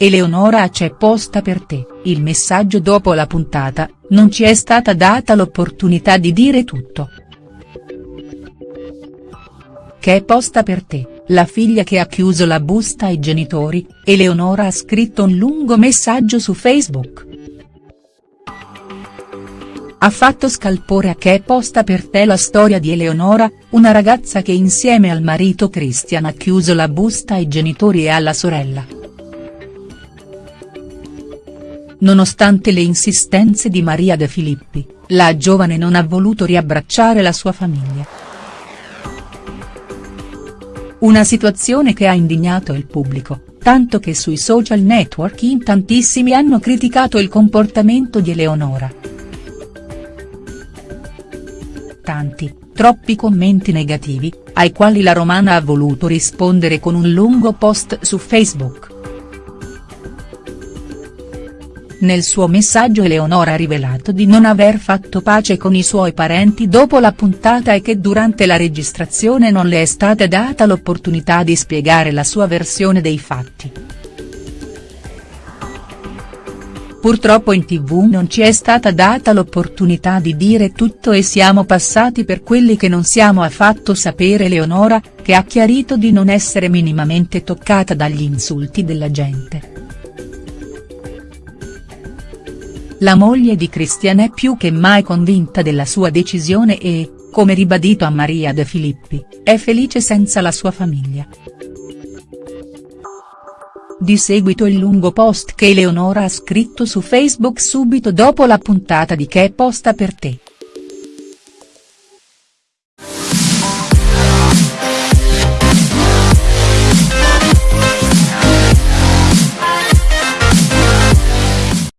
Eleonora c'è posta per te, il messaggio dopo la puntata, non ci è stata data l'opportunità di dire tutto. Che è posta per te, la figlia che ha chiuso la busta ai genitori, Eleonora ha scritto un lungo messaggio su Facebook. Ha fatto scalpore a che è posta per te la storia di Eleonora, una ragazza che insieme al marito Christian ha chiuso la busta ai genitori e alla sorella. Nonostante le insistenze di Maria De Filippi, la giovane non ha voluto riabbracciare la sua famiglia. Una situazione che ha indignato il pubblico, tanto che sui social network in tantissimi hanno criticato il comportamento di Eleonora. Tanti, troppi commenti negativi, ai quali la romana ha voluto rispondere con un lungo post su Facebook. Nel suo messaggio Eleonora ha rivelato di non aver fatto pace con i suoi parenti dopo la puntata e che durante la registrazione non le è stata data l'opportunità di spiegare la sua versione dei fatti. Purtroppo in tv non ci è stata data l'opportunità di dire tutto e siamo passati per quelli che non siamo affatto sapere Eleonora, che ha chiarito di non essere minimamente toccata dagli insulti della gente. La moglie di Christian è più che mai convinta della sua decisione e, come ribadito a Maria De Filippi, è felice senza la sua famiglia. Di seguito il lungo post che Eleonora ha scritto su Facebook subito dopo la puntata di Che è posta per te.